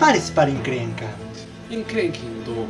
Prepare-se para encrenca. Encrenquindo.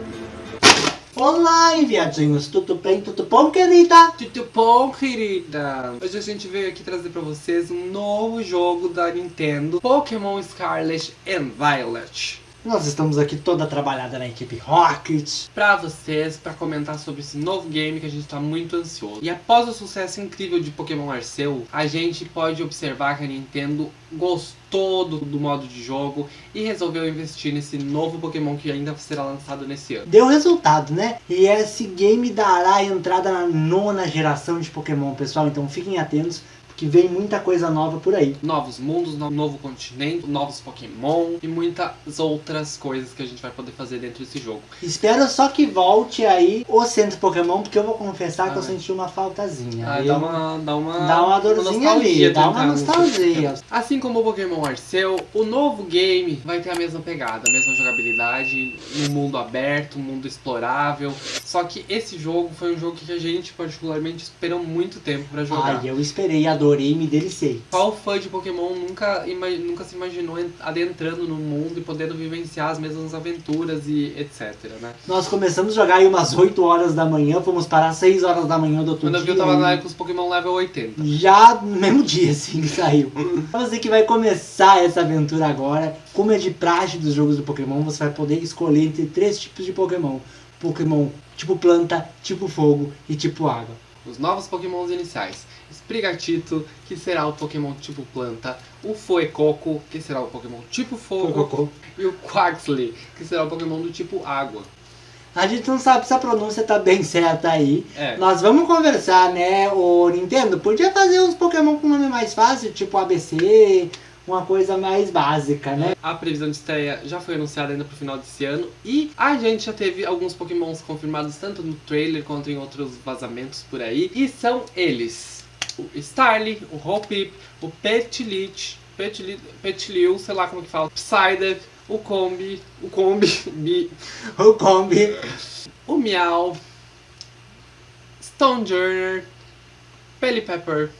Olá, enviadinhos. Tudo bem? Tudo bom, querida? Tudo bom, querida? Hoje a gente veio aqui trazer pra vocês um novo jogo da Nintendo, Pokémon Scarlet and Violet. Nós estamos aqui toda trabalhada na equipe Rocket. Pra vocês, pra comentar sobre esse novo game que a gente tá muito ansioso. E após o sucesso incrível de Pokémon Arceus, a gente pode observar que a Nintendo gostou do, do modo de jogo e resolveu investir nesse novo Pokémon que ainda será lançado nesse ano. Deu resultado, né? E esse game dará entrada na nona geração de Pokémon, pessoal. Então fiquem atentos que vem muita coisa nova por aí. Novos mundos, no novo continente, novos Pokémon e muitas outras coisas que a gente vai poder fazer dentro desse jogo. Espero só que volte aí o centro Pokémon, porque eu vou confessar Ah, que eu senti uma faltazinha. Ah, Eu- dá uma, dá uma, Dá uma dorzinha ali, dá uma nostalgia. Assim como o Pokémon Arceus, o novo game vai ter a mesma pegada, a mesma jogabilidade, um mundo aberto, um mundo explorável. Só que esse jogo foi um jogo que a gente particularmente esperou muito tempo pra jogar. Ai, eu esperei, adorei e me delicei. Qual fã de Pokémon nunca, nunca se imaginou en- adentrando no mundo e podendo vivenciar as mesmas aventuras e etc, né? Nós começamos a jogar aí umas 8 horas da manhã, fomos parar 6 horas da manhã do outro Quando eu vi, dia. eu tava lá com os Pokémon level 80. Já no mesmo dia, assim, que saiu. Você que vai começar essa aventura agora, como é de praxe dos jogos do Pokémon, você vai poder escolher entre três tipos de Pokémon. Pokémon tipo planta, tipo fogo e tipo água. Os novos Pokémons iniciais. Sprigatito, que será o Pokémon tipo planta. O Fuecoco, que será o Pokémon tipo fogo. E o Quaxley, que será o Pokémon do tipo água. A gente não sabe se a pronúncia tá bem certa aí. É. Nós vamos conversar, né? O Nintendo podia fazer uns Pokémon com nome mais fácil, tipo ABC, uma coisa mais básica, né? A previsão de estreia já foi anunciada ainda pro final desse ano. E a gente já teve alguns Pokémons confirmados tanto no trailer quanto em outros vazamentos por aí. E são eles: o Starly, o Hoppip, o Petilit, Petiliu, sei lá como que fala, Psyduck, o Combi, o Combi, Bi, O Kombi. o Meow, Stonejourner, Pelipepper,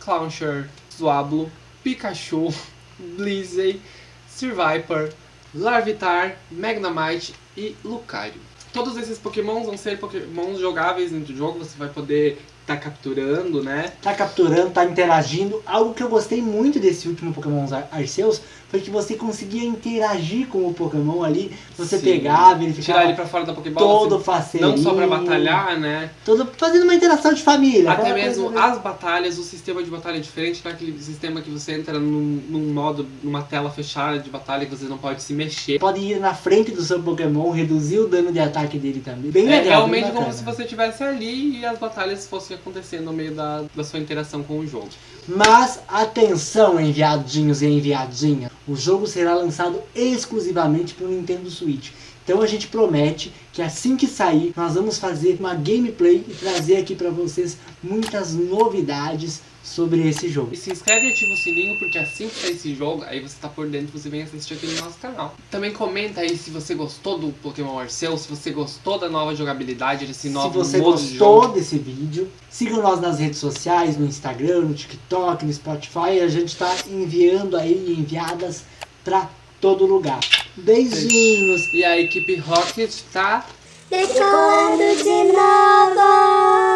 Clownshire, Swablu, Pikachu, Blissey, Sirviper, Larvitar, Magnemite e Lucario. Todos esses pokémons vão ser pokémons jogáveis dentro do jogo, você vai poder estar capturando, né? tá capturando, tá interagindo. Algo que eu gostei muito desse último Pokémon Ar- Arceus foi que você conseguia interagir com o Pokémon ali. Você Sim. pegava, ele ficava Tirar ele pra fora da Pokébola, todo assim, faceirinho. não só pra batalhar, né? Todo, fazendo uma interação de família. Até mesmo coisa- as batalhas, o sistema de batalha é diferente daquele sistema que você entra num, num modo, numa tela fechada de batalha que você não pode se mexer. Pode ir na frente do seu Pokémon, reduzir o dano de ataque dele também. Bem É legal, realmente como se você estivesse ali e as batalhas fossem acontecendo no meio da, da sua interação com o jogo. Mas atenção, enviadinhos e enviadinhas. O jogo será lançado exclusivamente para o Nintendo Switch. Então a gente promete que assim que sair, nós vamos fazer uma gameplay e trazer aqui para vocês muitas novidades sobre esse jogo. E se inscreve e ativa o sininho, porque assim que sair esse jogo, aí você tá por dentro, você vem assistir aqui no nosso canal. Também comenta aí se você gostou do Pokémon Arceus, se você gostou da nova jogabilidade, desse Se novo você modo de gostou jogo. desse vídeo, sigam nós nas redes sociais, no Instagram, no TikTok, no Spotify. A gente está enviando aí enviadas para todo lugar. Beijinhos! E a equipe Rocket tá Decolando de novo.